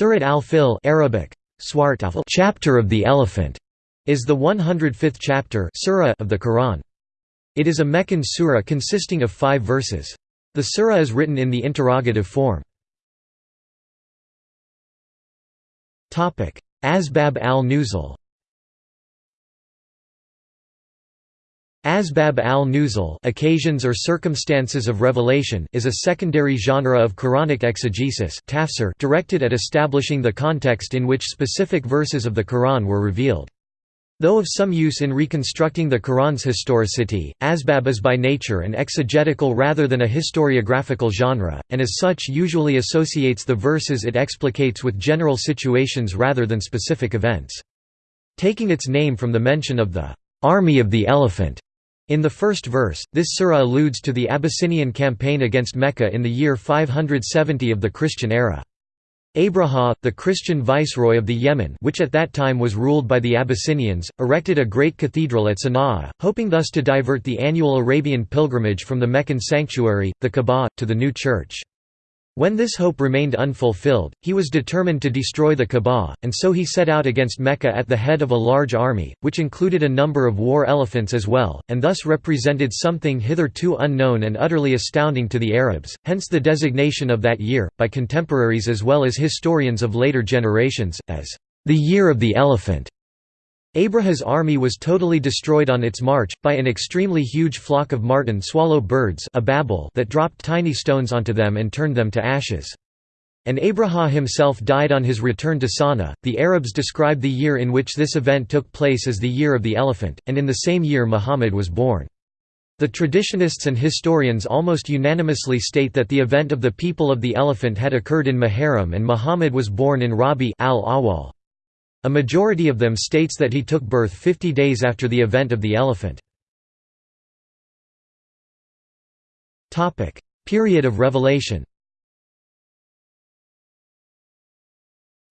Surat al-Fil Arabic, chapter of the elephant, is the 105th chapter surah of the Quran. It is a Meccan surah consisting of five verses. The surah is written in the interrogative form. Asbab al-Nuzul Asbab al-Nuzul occasions or circumstances of revelation is a secondary genre of Quranic exegesis tafsir directed at establishing the context in which specific verses of the Quran were revealed. Though of some use in reconstructing the Quran's historicity, asbab is by nature an exegetical rather than a historiographical genre, and as such usually associates the verses it explicates with general situations rather than specific events. Taking its name from the mention of the army of the elephant in the first verse, this surah alludes to the Abyssinian campaign against Mecca in the year 570 of the Christian era. Abraha, the Christian viceroy of the Yemen which at that time was ruled by the Abyssinians, erected a great cathedral at Sana'a, hoping thus to divert the annual Arabian pilgrimage from the Meccan sanctuary, the Kaaba, to the new church. When this hope remained unfulfilled, he was determined to destroy the Kaaba, and so he set out against Mecca at the head of a large army, which included a number of war elephants as well, and thus represented something hitherto unknown and utterly astounding to the Arabs, hence the designation of that year, by contemporaries as well as historians of later generations, as the Year of the Elephant. Abraha's army was totally destroyed on its march, by an extremely huge flock of marten swallow birds that dropped tiny stones onto them and turned them to ashes. And Abraha himself died on his return to Sana. The Arabs describe the year in which this event took place as the year of the elephant, and in the same year Muhammad was born. The traditionists and historians almost unanimously state that the event of the people of the elephant had occurred in Muharram and Muhammad was born in Rabi al-Awwal. A majority of them states that he took birth 50 days after the event of the elephant. Period of revelation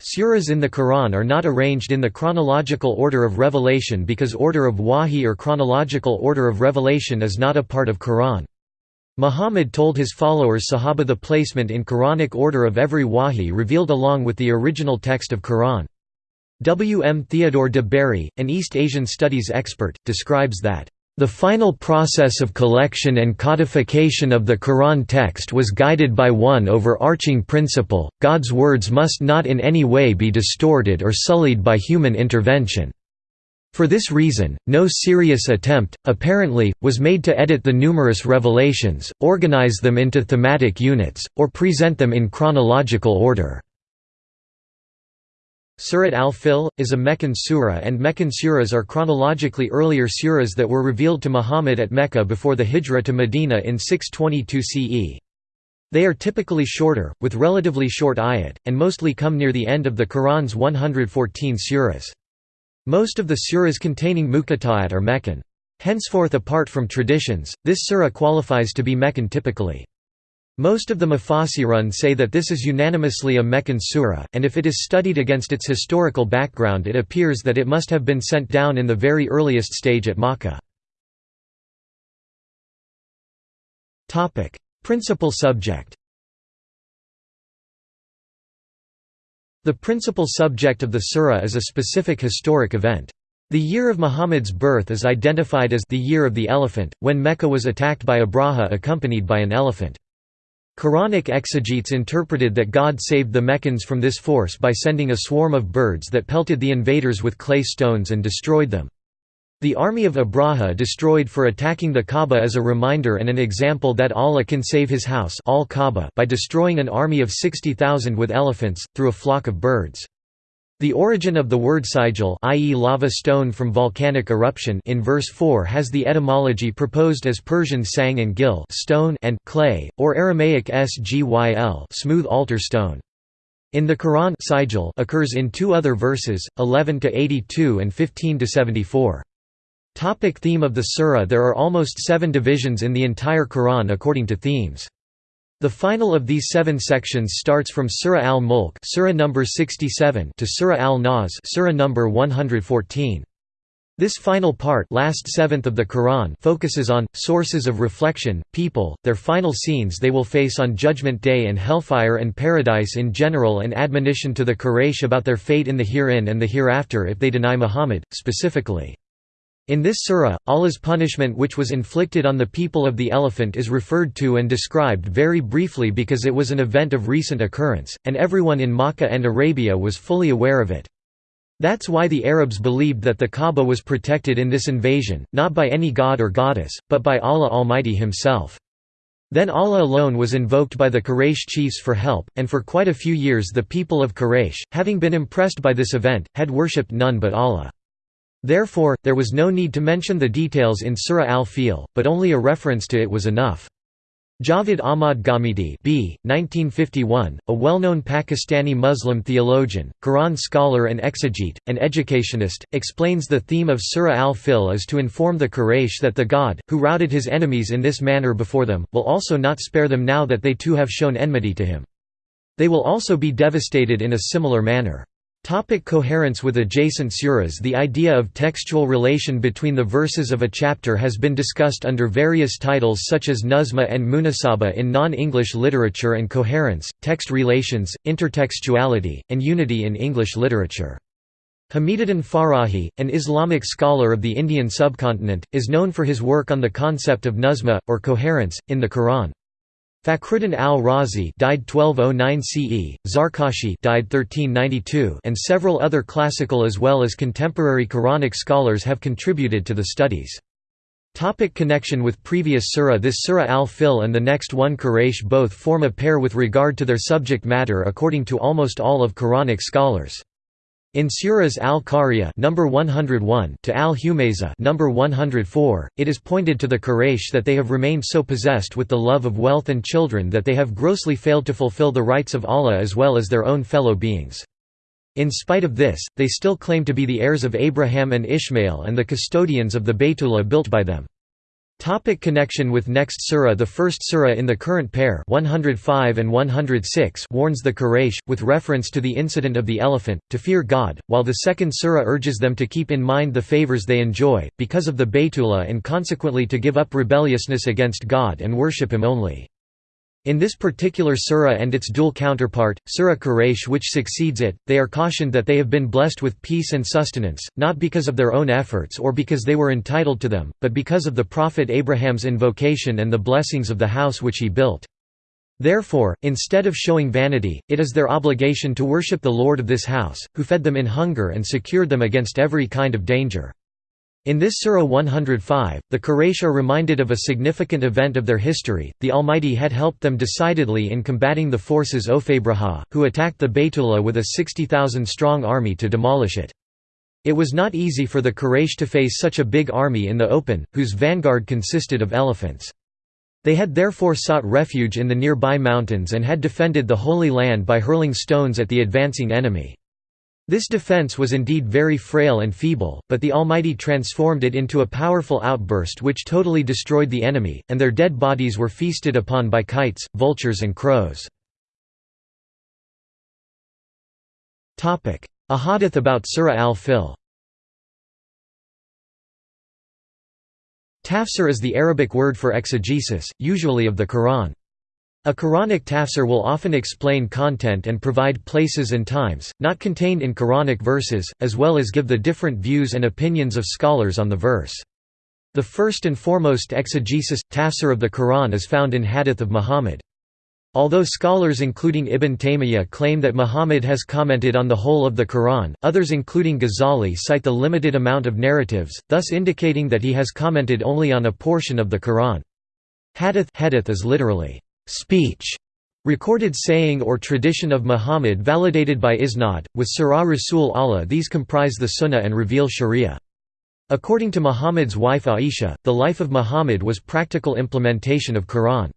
Suras in the Quran are not arranged in the chronological order of revelation because order of wahi or chronological order of revelation is not a part of Quran. Muhammad told his followers Sahaba the placement in Quranic order of every wahi revealed along with the original text of Quran. W. M. Theodore de Bary, an East Asian studies expert, describes that, "...the final process of collection and codification of the Quran text was guided by one overarching principle, God's words must not in any way be distorted or sullied by human intervention." For this reason, no serious attempt, apparently, was made to edit the numerous revelations, organize them into thematic units, or present them in chronological order. Surat al-Fil, is a Meccan surah and Meccan surahs are chronologically earlier surahs that were revealed to Muhammad at Mecca before the hijra to Medina in 622 CE. They are typically shorter, with relatively short ayat, and mostly come near the end of the Quran's 114 surahs. Most of the surahs containing muqatta'at are Meccan. Henceforth apart from traditions, this surah qualifies to be Meccan typically. Most of the Mufassirun say that this is unanimously a Meccan surah, and if it is studied against its historical background it appears that it must have been sent down in the very earliest stage at Makkah. Principal subject The principal subject of the surah is a specific historic event. The year of Muhammad's birth is identified as the year of the elephant, when Mecca was attacked by Abraha accompanied by an elephant. Quranic exegetes interpreted that God saved the Meccans from this force by sending a swarm of birds that pelted the invaders with clay stones and destroyed them. The army of Abraha destroyed for attacking the Kaaba is a reminder and an example that Allah can save his house by destroying an army of 60,000 with elephants, through a flock of birds. The origin of the word sijjil i.e. lava stone from volcanic eruption in verse 4 has the etymology proposed as Persian sang and gil stone and clay, or Aramaic sgyl smooth altar stone. In the Quran sijjil occurs in two other verses, 11–82 and 15–74. Topic theme of the surah There are almost seven divisions in the entire Quran according to themes. The final of these seven sections starts from Surah al-Mulk Surah number 67 to Surah al-Nas Surah number 114. This final part last seventh of the Quran focuses on, sources of reflection, people, their final scenes they will face on Judgment Day and hellfire and paradise in general and admonition to the Quraysh about their fate in the herein and the hereafter if they deny Muhammad, specifically. In this surah, Allah's punishment which was inflicted on the people of the elephant is referred to and described very briefly because it was an event of recent occurrence, and everyone in Makkah and Arabia was fully aware of it. That's why the Arabs believed that the Kaaba was protected in this invasion, not by any god or goddess, but by Allah Almighty Himself. Then Allah alone was invoked by the Quraysh chiefs for help, and for quite a few years the people of Quraysh, having been impressed by this event, had worshipped none but Allah. Therefore, there was no need to mention the details in Surah Al-Fil, but only a reference to it was enough. Javed Ahmad Ghamidi B. 1951, a well-known Pakistani Muslim theologian, Quran scholar and exegete, and educationist, explains the theme of Surah Al-Fil is to inform the Quraysh that the God, who routed his enemies in this manner before them, will also not spare them now that they too have shown enmity to him. They will also be devastated in a similar manner. Topic coherence with adjacent suras The idea of textual relation between the verses of a chapter has been discussed under various titles such as Nuzma and Munasaba in non-English literature and coherence, text relations, intertextuality, and unity in English literature. Hamiduddin Farahi, an Islamic scholar of the Indian subcontinent, is known for his work on the concept of nuzma, or coherence, in the Quran. Fakhruddin al-Razi died 1209 CE, Zarkashi died 1392 and several other classical as well as contemporary Quranic scholars have contributed to the studies. Topic connection with previous surah This surah al-Fil and the next one Quraysh both form a pair with regard to their subject matter according to almost all of Quranic scholars. In Surahs al-Qariya number 101 to al-Humayza number 104, it is pointed to the Quraysh that they have remained so possessed with the love of wealth and children that they have grossly failed to fulfill the rights of Allah as well as their own fellow beings. In spite of this, they still claim to be the heirs of Abraham and Ishmael and the custodians of the Baytullah built by them. Topic connection with next surah The first surah in the current pair 105 and 106 warns the Quraysh, with reference to the incident of the elephant, to fear God, while the second surah urges them to keep in mind the favors they enjoy, because of the Baytullah and consequently to give up rebelliousness against God and worship Him only. In this particular surah and its dual counterpart, Surah Quraysh which succeeds it, they are cautioned that they have been blessed with peace and sustenance, not because of their own efforts or because they were entitled to them, but because of the Prophet Abraham's invocation and the blessings of the house which he built. Therefore, instead of showing vanity, it is their obligation to worship the Lord of this house, who fed them in hunger and secured them against every kind of danger. In this Surah 105, the Quraysh are reminded of a significant event of their history, the Almighty had helped them decidedly in combating the forces of Ophabraha, who attacked the Baytullah with a 60,000-strong army to demolish it. It was not easy for the Quraysh to face such a big army in the open, whose vanguard consisted of elephants. They had therefore sought refuge in the nearby mountains and had defended the Holy Land by hurling stones at the advancing enemy. This defense was indeed very frail and feeble, but the Almighty transformed it into a powerful outburst which totally destroyed the enemy, and their dead bodies were feasted upon by kites, vultures and crows. A hadith about Surah al-Fil Tafsir is the Arabic word for exegesis, usually of the Quran. A Quranic tafsir will often explain content and provide places and times, not contained in Quranic verses, as well as give the different views and opinions of scholars on the verse. The first and foremost exegesis, tafsir of the Quran is found in Hadith of Muhammad. Although scholars including Ibn Taymiyyah claim that Muhammad has commented on the whole of the Quran, others including Ghazali cite the limited amount of narratives, thus indicating that he has commented only on a portion of the Quran. Hadith, hadith is literally, speech, recorded saying or tradition of Muhammad validated by isnad, with Sirah Rasul Allah these comprise the Sunnah and reveal Sharia. According to Muhammad's wife Aisha, the life of Muhammad was practical implementation of Quran.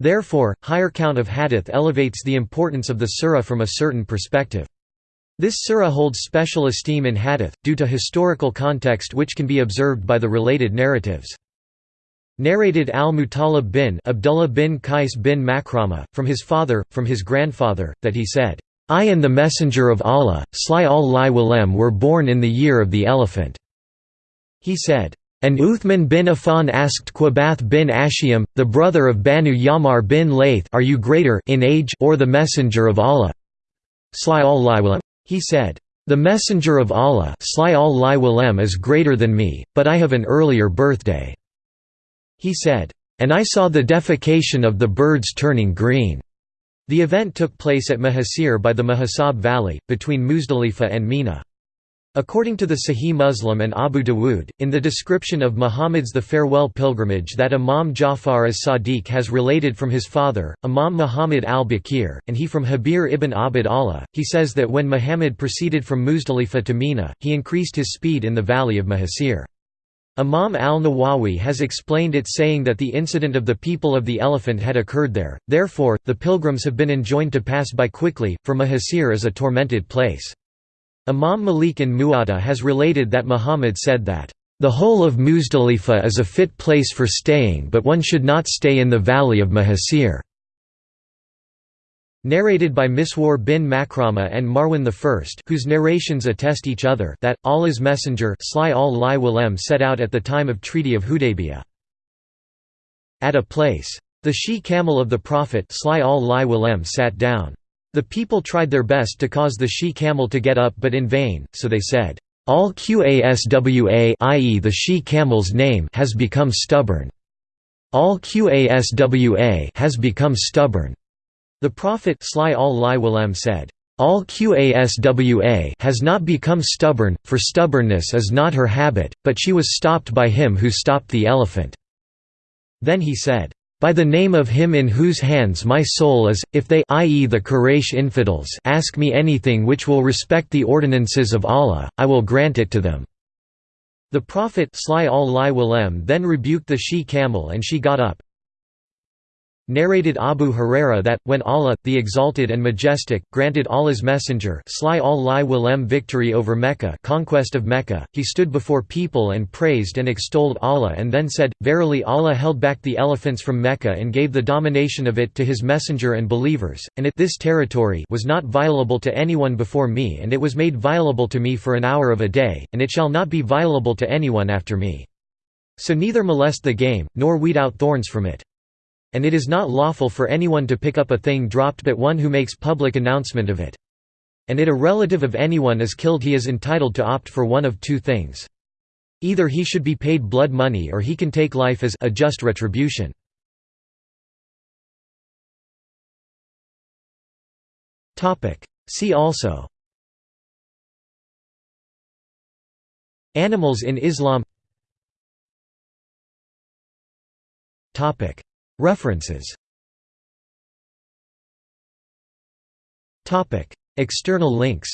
Therefore, higher count of hadith elevates the importance of the surah from a certain perspective. This surah holds special esteem in hadith, due to historical context which can be observed by the related narratives. Narrated al-Muttalib bin Abdullah bin Qais bin Makrama, from his father, from his grandfather, that he said, I and the Messenger of Allah, Sly al-Li were born in the year of the elephant. He said, and Uthman bin Affan asked Qabath bin Ashiam, the brother of Banu Yamar bin Layth are you greater in age or the messenger of Allah? He said, The messenger of Allah is greater than me, but I have an earlier birthday. He said, And I saw the defecation of the birds turning green. The event took place at Mahasir by the Mahasab Valley, between Muzdalifa and Mina. According to the Sahih Muslim and Abu Dawood, in the description of Muhammad's the farewell pilgrimage that Imam Ja'far as-Sadiq has related from his father, Imam Muhammad al-Baqir, and he from Jabir ibn Abd Allah, he says that when Muhammad proceeded from Muzdalifa to Mina, he increased his speed in the valley of Mahasir. Imam al-Nawawi has explained it saying that the incident of the people of the elephant had occurred there, therefore, the pilgrims have been enjoined to pass by quickly, for Mahasir is a tormented place. Imam Malik in Muwatta has related that Muhammad said that, "...the whole of Muzdalifa is a fit place for staying but one should not stay in the valley of Mahasir." Narrated by Miswar bin Makrama and Marwan I whose narrations attest each other that, Allah's Messenger set out at the time of Treaty of Hudaybiyah. At a place. The she-camel of the Prophet sat down. The people tried their best to cause the she-camel to get up but in vain, so they said, "Al-Qaswa i.e. the she-camel's name has become stubborn. Al-Qaswa has become stubborn." The Prophet said, al-Qaswa has not become stubborn, for stubbornness is not her habit, but she was stopped by him who stopped the elephant." Then he said, by the name of him in whose hands my soul is, if they i.e. the Quraysh infidels ask me anything which will respect the ordinances of Allah, I will grant it to them." The Prophet then rebuked the she-camel and she got up. Narrated Abu Huraira that, when Allah, the Exalted and Majestic, granted Allah's Messenger victory over Mecca conquest of Mecca, he stood before people and praised and extolled Allah and then said, Verily Allah held back the elephants from Mecca and gave the domination of it to his Messenger and believers, and it this territory was not violable to anyone before me and it was made violable to me for an hour of a day, and it shall not be violable to anyone after me. So neither molest the game, nor weed out thorns from it and it is not lawful for anyone to pick up a thing dropped but one who makes public announcement of it. And it a relative of anyone is killed he is entitled to opt for one of two things. Either he should be paid blood money or he can take life as a just retribution. See also Animals in Islam References. External links